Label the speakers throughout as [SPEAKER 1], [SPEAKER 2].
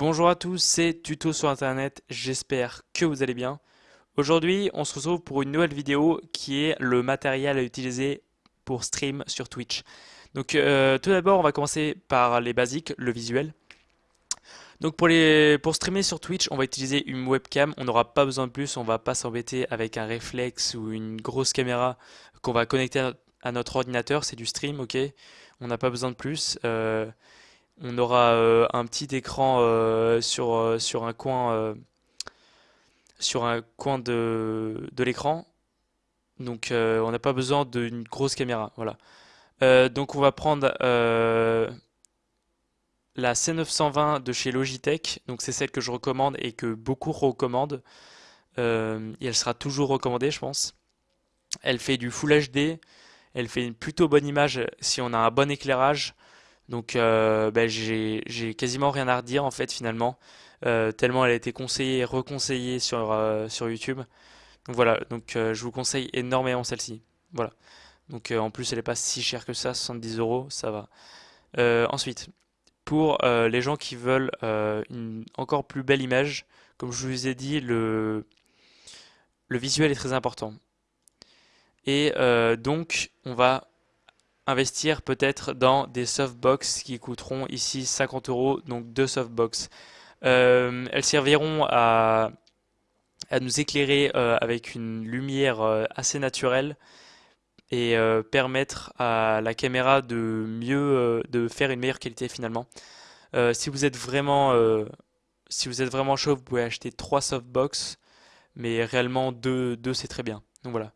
[SPEAKER 1] Bonjour à tous, c'est Tuto sur Internet, j'espère que vous allez bien. Aujourd'hui, on se retrouve pour une nouvelle vidéo qui est le matériel à utiliser pour stream sur Twitch. Donc euh, tout d'abord, on va commencer par les basiques, le visuel. Donc pour, streamer sur Twitch, on va utiliser une webcam, on n'aura pas besoin de plus, on va pas s'embêter avec un réflexe ou une grosse caméra qu'on va connecter à notre ordinateur, c'est du stream, ok? On n'a pas besoin de plus. On aura euh, un petit écran euh, sur, euh, sur un coin, de, l'écran. Donc on n'a pas besoin d'une grosse caméra. Donc on va prendre la C920 de chez Logitech. Donc c'est celle que je recommande et que beaucoup recommandent. et elle sera toujours recommandée, je pense. Elle fait du Full HD. Elle fait une plutôt bonne image si on a un bon éclairage. Donc euh, ben, j'ai quasiment rien à redire en fait finalement, euh, tellement elle a été conseillée et reconseillée sur, euh, sur YouTube. Donc voilà, donc je vous conseille énormément celle-ci. Voilà. Donc en plus elle n'est pas si chère que ça, 70 euros, ça va. ensuite, pour les gens qui veulent une encore plus belle image, comme je vous ai dit, le, le visuel est très important. Et donc on va investir peut-être dans des softbox qui coûteront ici 50 euros, donc deux softbox. Euh, elles serviront à, nous éclairer euh, avec une lumière euh, assez naturelle et permettre à la caméra de mieux de faire une meilleure qualité finalement. si vous êtes vraiment si vous êtes vraiment chaud, vous pouvez acheter trois softbox, mais réellement deux, deux c'est très bien. Donc voilà.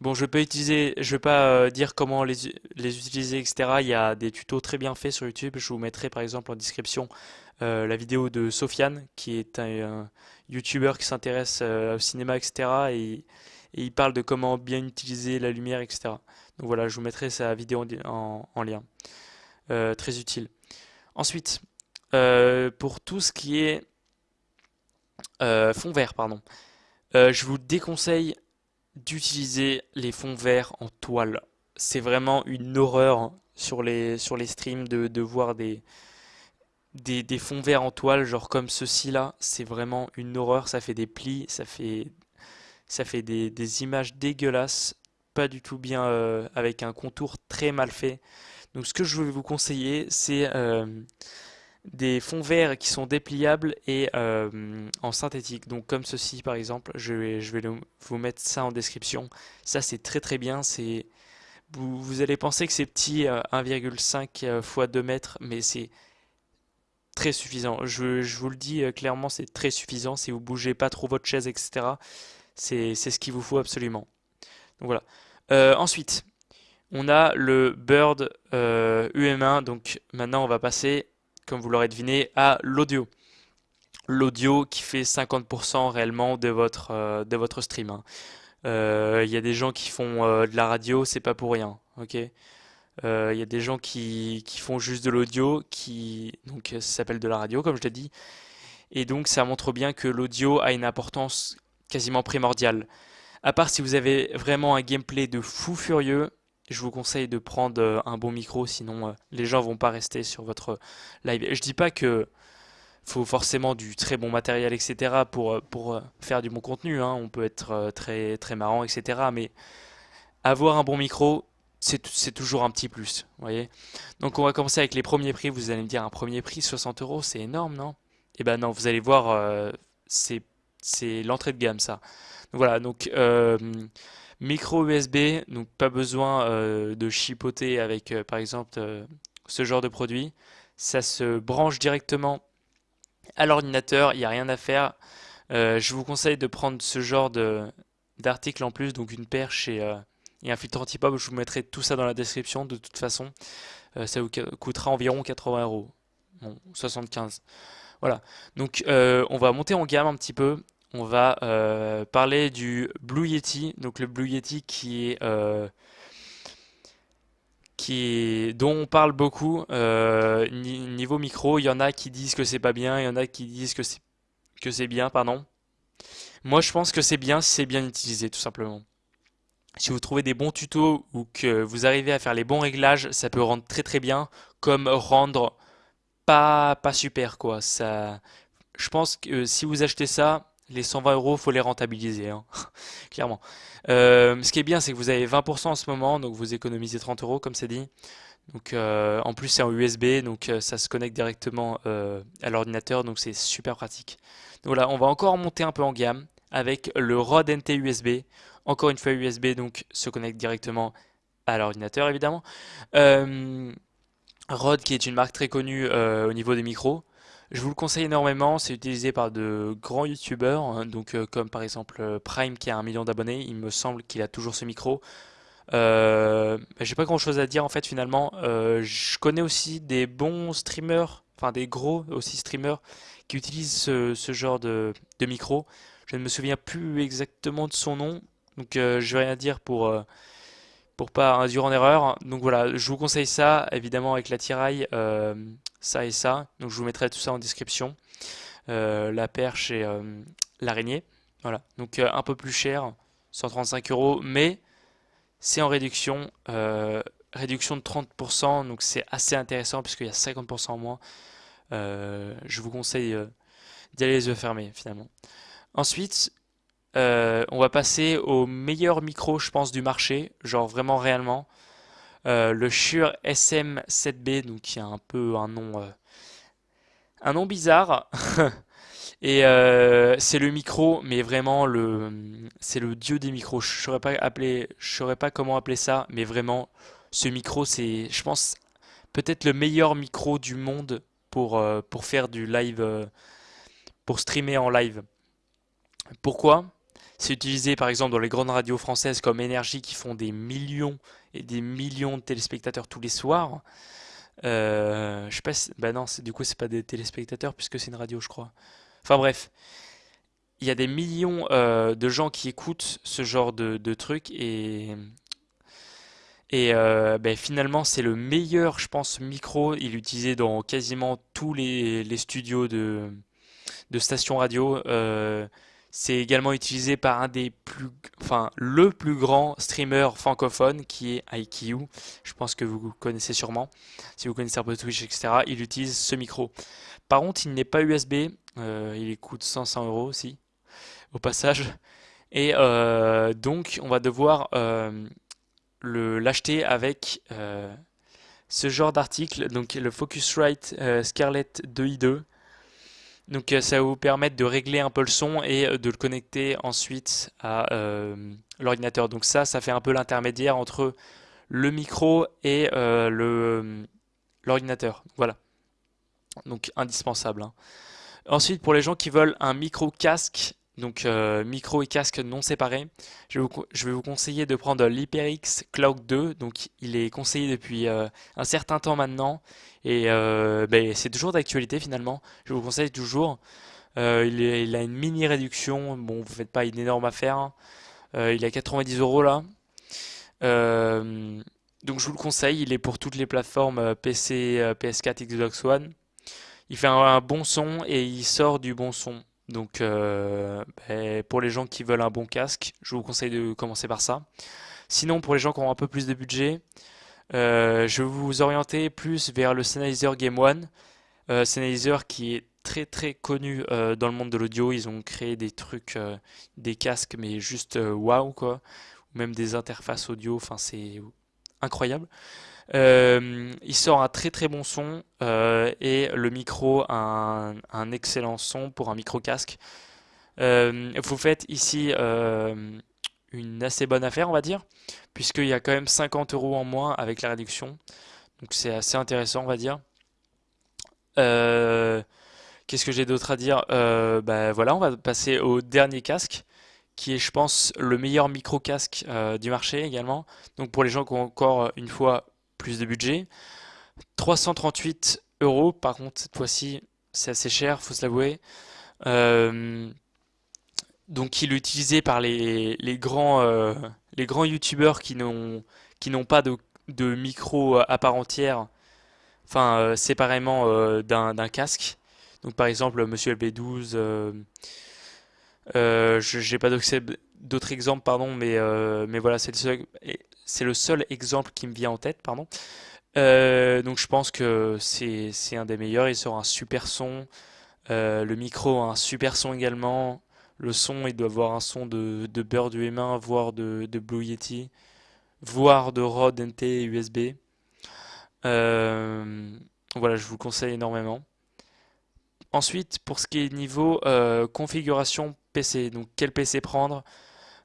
[SPEAKER 1] Bon, je vais pas utiliser, je vais pas euh, dire comment les, les, utiliser, etc. Il y a des tutos très bien faits sur YouTube. Je vous mettrai par exemple en description euh, la vidéo de Sofiane, qui est un, YouTuber qui s'intéresse euh, au cinéma, etc. Et, il parle de comment bien utiliser la lumière, etc. Donc voilà, je vous mettrai sa vidéo en, en lien. très utile. Ensuite, pour tout ce qui est fond vert, pardon, je vous déconseille d'utiliser les fonds verts en toile. C'est vraiment une horreur sur les, sur les streams de, de voir des, des, des, fonds verts en toile, genre comme ceci là. C'est vraiment une horreur, ça fait des plis, ça fait, ça fait des, des images dégueulasses, pas du tout bien, euh, avec un contour très mal fait. Donc ce que je vais vous conseiller, c'est... Euh, des fonds verts qui sont dépliables et euh, en synthétique. Donc comme ceci par exemple, je vais, je vais vous mettre ça en description. Ça c'est très très bien. C'est vous, vous, allez penser que c'est petit 1,5 euh, fois 2 mètres, mais c'est très suffisant. Je, je, vous le dis euh, clairement, c'est très suffisant. Si vous bougez pas trop votre chaise, etc., c'est ce qu'il vous faut absolument. Donc voilà. ensuite, on a le Bird UM1. Donc maintenant, on va passer comme vous l'aurez deviné, à l'audio. L'audio qui fait 50% réellement de votre, euh, de votre stream. Hein. Euh, il y a des gens qui font euh, de la radio, c'est pas pour rien. Il y a des gens qui, qui font juste de l'audio, qui donc ça s'appelle de la radio, comme je l'ai dit. Et donc ça montre bien que l'audio a une importance quasiment primordiale. À part si vous avez vraiment un gameplay de fou furieux, je vous conseille de prendre euh, un bon micro, sinon euh, les gens vont pas rester sur votre live. Je dis pas que faut forcément du très bon matériel, etc. pour, euh, pour faire du bon contenu. Hein. On peut être très, très marrant, etc. Mais avoir un bon micro, c'est toujours un petit plus. Voyez Donc on va commencer avec les premiers prix. Vous allez me dire un premier prix, 60 euros, c'est énorme, non? Eh ben non, vous allez voir, c'est l'entrée de gamme ça. Voilà, donc Micro USB, donc pas besoin euh, de chipoter avec euh, par exemple euh, ce genre de produit. Ça se branche directement à l'ordinateur, il n'y a rien à faire. je vous conseille de prendre ce genre d'article en plus, donc une perche et, un filtre anti-pop. Je vous mettrai tout ça dans la description de toute façon. ça vous coûtera environ 80 euros. Bon, 75. Voilà. Donc on va monter en gamme un petit peu on va euh, parler du Blue Yeti. Donc le Blue Yeti qui est, euh, dont on parle beaucoup euh, niveau micro. Il y en a qui disent que c'est pas bien, il y en a qui disent que c'est que c'est bien, pardon. Moi, je pense que c'est bien si c'est bien utilisé, tout simplement. Si vous trouvez des bons tutos ou que vous arrivez à faire les bons réglages, ça peut rendre très très bien, comme rendre pas, pas super quoi. Ça, je pense que si vous achetez ça, les 120 euros, faut les rentabiliser, hein, clairement. Euh, ce qui est bien, c'est que vous avez 20% en ce moment, donc vous économisez 30 euros, comme c'est dit. Donc, euh, en plus, c'est en USB, donc euh, ça se connecte directement à l'ordinateur, donc c'est super pratique. Donc voilà, on va encore monter un peu en gamme avec le Rode NT USB. Encore une fois USB, donc se connecte directement à l'ordinateur, évidemment. Rode, qui est une marque très connue au niveau des micros. Je vous le conseille énormément, c'est utilisé par de grands youtubeurs, hein, donc euh, comme par exemple euh, Prime qui a un million d'abonnés, il me semble qu'il a toujours ce micro. Euh, j'ai pas grand chose à dire en fait finalement. je connais aussi des bons streamers, enfin des gros aussi streamers qui utilisent ce, genre de, micro. Je ne me souviens plus exactement de son nom, donc je vais rien dire pour pour pas induire en erreur. Donc voilà, je vous conseille ça, évidemment avec la tiraille, ça et ça. Donc je vous mettrai tout ça en description. Euh, la perche et euh, l'araignée. Voilà, donc euh, un peu plus cher, 135 euros, mais c'est en réduction, réduction de 30%, donc c'est assez intéressant puisqu'il y a 50% en moins. je vous conseille d'y aller les yeux fermés finalement. Ensuite, on va passer au meilleur micro, je pense, du marché, genre vraiment réellement. Euh, le Shure SM7B, donc qui a un peu un nom, euh, un nom bizarre. Et euh, c'est le micro, mais vraiment le, c'est le dieu des micros. Je saurais saurais pas comment appeler ça, mais vraiment, ce micro, c'est, je pense, peut-être le meilleur micro du monde pour faire du live, pour streamer en live. Pourquoi? C'est utilisé par exemple dans les grandes radios françaises comme Énergie qui font des millions et des millions de téléspectateurs tous les soirs. Euh, je sais pas si... Bah non, du coup c'est pas des téléspectateurs puisque c'est une radio je crois. Enfin bref, il y a des millions euh, de gens qui écoutent ce genre de, trucs et... Euh, ben, finalement c'est le meilleur je pense micro, il est utilisé dans quasiment tous les, studios de stations radio. C'est également utilisé par un des plus, enfin, le plus grand streamer francophone qui est IQ. Je pense que vous connaissez sûrement. Si vous connaissez un peu Twitch, etc., il utilise ce micro. Par contre, il n'est pas USB. Euh, il coûte 500 euros aussi, au passage. Et euh, donc, on va devoir euh, l'acheter avec ce genre d'article. Donc, le Focusrite Scarlett 2i2. Donc euh, ça va vous permettre de régler un peu le son et euh, de le connecter ensuite à euh, l'ordinateur. Donc ça, ça fait un peu l'intermédiaire entre le micro et l'ordinateur. Voilà. Donc indispensable. Hein. Ensuite, pour les gens qui veulent un micro casque, donc euh, micro et casque non séparés. Je vais vous, conseiller de prendre l'HyperX Cloud 2. Donc il est conseillé depuis euh, un certain temps maintenant et euh, ben, c'est toujours d'actualité finalement. Je vous conseille toujours. Il, a une mini réduction. Bon, vous faites pas une énorme affaire. Hein. il est à 90 euros là. donc je vous le conseille. Il est pour toutes les plateformes PC, PS4, Xbox One. Il fait un bon son et il sort du bon son. Donc euh, ben, pour les gens qui veulent un bon casque, je vous conseille de commencer par ça. Sinon pour les gens qui ont un peu plus de budget, euh, je vais vous orienter plus vers le Sennheiser Game One. Euh, qui est très très connu dans le monde de l'audio. Ils ont créé des trucs, des casques mais juste waouh quoi. Ou même des interfaces audio, enfin c'est incroyable. Euh, il sort un très très bon son euh, et le micro un, un, excellent son pour un micro casque. Euh, vous faites ici une assez bonne affaire on va dire puisqu'il y a quand même 50 euros en moins avec la réduction. Donc c'est assez intéressant on va dire. Qu'est-ce que j'ai d'autre à dire? Bah, Voilà, on va passer au dernier casque qui est, je pense, le meilleur micro-casque du marché également. Donc pour les gens qui ont encore une fois plus de budget. 338 euros, par contre, cette fois-ci, c'est assez cher, faut se l'avouer. Euh, donc, il est utilisé par les, grands, euh, les grands youtubeurs qui n'ont pas de, de, micro à part entière, enfin euh, séparément d'un casque. Donc, par exemple, Monsieur LB12, je n'ai pas d'autres exemples, pardon, mais, mais voilà, c'est le seul c'est le seul exemple qui me vient en tête, pardon. Euh, donc je pense que c'est un des meilleurs. Il sort un super son. Euh, le micro a un super son également. Le son, il doit avoir un son de, de Beurre du M1, voire de, Blue Yeti, voire de Rode NT USB. Euh, voilà, je vous le conseille énormément. Ensuite, pour ce qui est niveau configuration PC, donc quel PC prendre?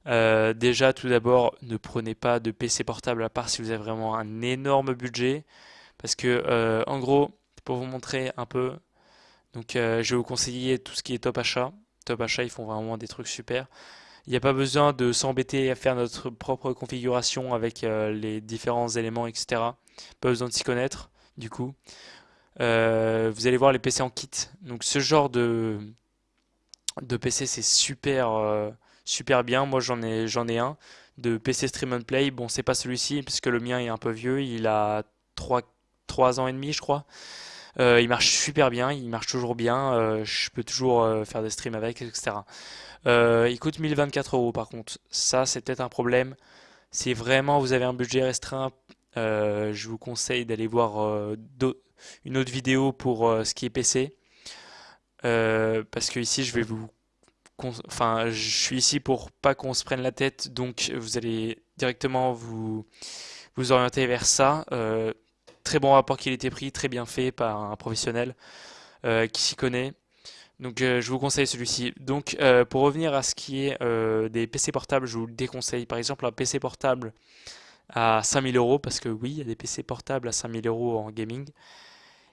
[SPEAKER 1] Euh, déjà, tout d'abord, ne prenez pas de PC portable à part si vous avez vraiment un énorme budget. Parce que, euh, en gros, pour vous montrer un peu, donc je vais vous conseiller tout ce qui est Top Achat. Top Achat, ils font vraiment des trucs super. Il n'y a pas besoin de s'embêter à faire notre propre configuration avec les différents éléments, etc. Pas besoin de s'y connaître, du coup. Euh, vous allez voir les PC en kit. Donc ce genre de, de PC c'est super euh, super bien. Moi j'en ai j'en ai un de PC Stream and Play. Bon c'est pas celui-ci puisque le mien est un peu vieux. Il a 3, 3 ans et demi je crois. Euh, il marche super bien, il marche toujours bien. je peux toujours faire des streams avec, etc. il coûte 1024 euros par contre. Ça c'est peut-être un problème. Si vraiment vous avez un budget restreint, je vous conseille d'aller voir une autre vidéo pour euh, ce qui est PC. Euh, parce que ici, je vais vous enfin, je suis ici pour pas qu'on se prenne la tête, donc vous allez directement vous, vous orienter vers ça. Euh, très bon rapport qui a été pris, très bien fait par un professionnel qui s'y connaît. Donc je vous conseille celui-ci. Donc pour revenir à ce qui est des PC portables, je vous le déconseille. Par exemple un PC portable à 5000 euros, parce que oui, il y a des PC portables à 5000 euros en gaming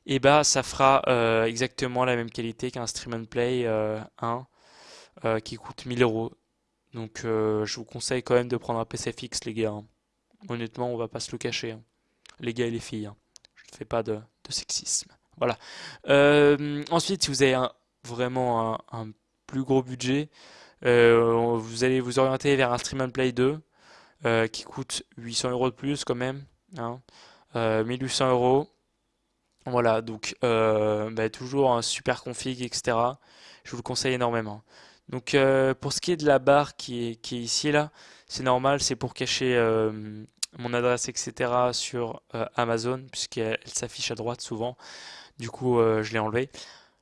[SPEAKER 1] et bah ça fera euh, exactement la même qualité qu'un Stream and Play 1 euh, euh, qui coûte 1000 euros. Donc je vous conseille quand même de prendre un PC fixe les gars. Hein. Honnêtement on va pas se le cacher. Hein. Les gars et les filles. Hein. Je ne fais pas de, sexisme. Voilà. ensuite si vous avez vraiment un, plus gros budget, vous allez vous orienter vers un Stream and Play 2 qui coûte 800 euros de plus quand même. 1800 euros. Voilà, donc euh, bah, toujours un super config, etc. Je vous le conseille énormément. Donc euh, pour ce qui est de la barre qui est, ici là, c'est normal, c'est pour cacher euh, mon adresse, etc. sur Amazon, puisqu'elle s'affiche à droite souvent. Du coup, je l'ai enlevé.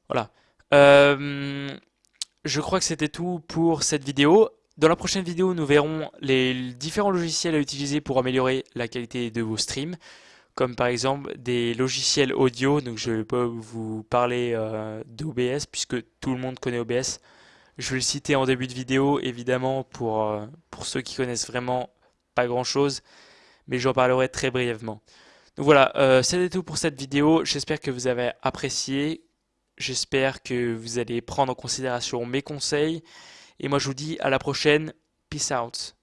[SPEAKER 1] Voilà. je crois que c'était tout pour cette vidéo. Dans la prochaine vidéo, nous verrons les différents logiciels à utiliser pour améliorer la qualité de vos streams comme par exemple des logiciels audio. Donc je vais pas vous parler euh, d'OBS puisque tout le monde connaît OBS. Je vais le citer en début de vidéo évidemment pour, euh, pour ceux qui connaissent vraiment pas grand chose, mais j'en parlerai très brièvement. Donc voilà, euh, c'était tout pour cette vidéo. J'espère que vous avez apprécié. J'espère que vous allez prendre en considération mes conseils. Et moi je vous dis à la prochaine. Peace out.